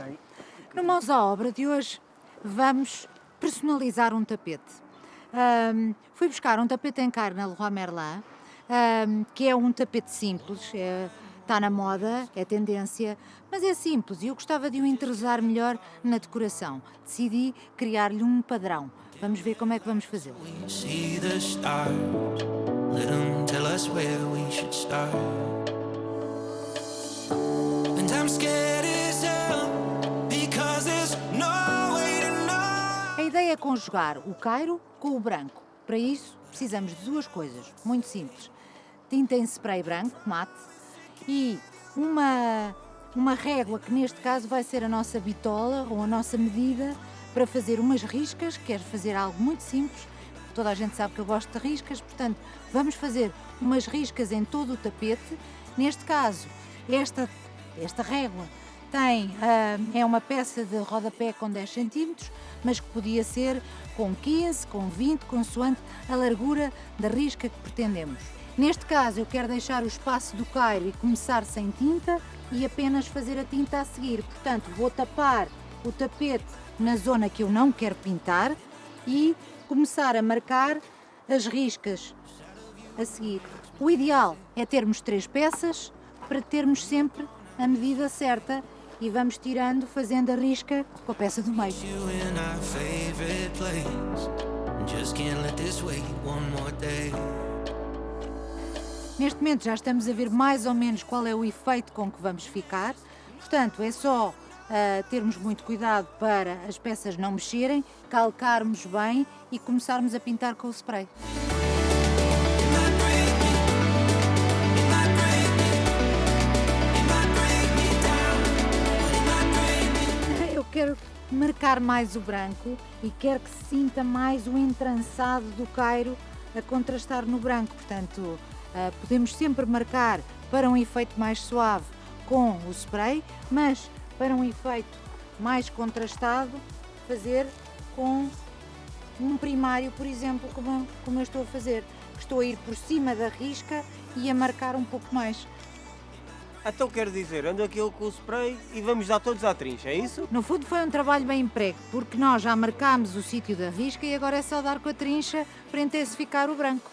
Aí. No Mãos à Obra de hoje vamos personalizar um tapete. Ahm, fui buscar um tapete em carne na Leroy Merlin, ahm, que é um tapete simples, é- está na moda, é tendência, mas é simples e eu gostava de o interessar melhor na decoração. Decidi criar-lhe um padrão. Vamos ver como é que vamos fazê-lo. see the é conjugar o cairo com o branco. Para isso, precisamos de duas coisas, muito simples. Tinta em spray branco, mate, e uma, uma régua, que neste caso vai ser a nossa bitola ou a nossa medida, para fazer umas riscas, quero fazer algo muito simples, toda a gente sabe que eu gosto de riscas, portanto, vamos fazer umas riscas em todo o tapete. Neste caso, esta, esta régua tem, ah, é uma peça de rodapé com 10 cm, mas que podia ser com 15, com 20, consoante a largura da risca que pretendemos. Neste caso, eu quero deixar o espaço do cairo e começar sem tinta e apenas fazer a tinta a seguir. Portanto, vou tapar o tapete na zona que eu não quero pintar e começar a marcar as riscas a seguir. O ideal é termos três peças para termos sempre a medida certa e vamos tirando, fazendo a risca com a peça do meio. Neste momento já estamos a ver mais ou menos qual é o efeito com que vamos ficar. Portanto, é só ah, termos muito cuidado para as peças não mexerem, calcarmos bem e começarmos a pintar com o spray. Quero marcar mais o branco e quero que se sinta mais o entrançado do cairo a contrastar no branco. Portanto, ah, podemos sempre marcar para um efeito mais suave com o spray, mas para um efeito mais contrastado, fazer com um primário, por exemplo, como, como eu estou a fazer. Estou a ir por cima da risca e a marcar um pouco mais. Então quero dizer, ando aquilo com o spray e vamos dar todos à trincha, é isso? No fundo foi um trabalho bem emprego, porque nós já marcámos o sítio da risca e agora é só dar com a trincha para intensificar o branco.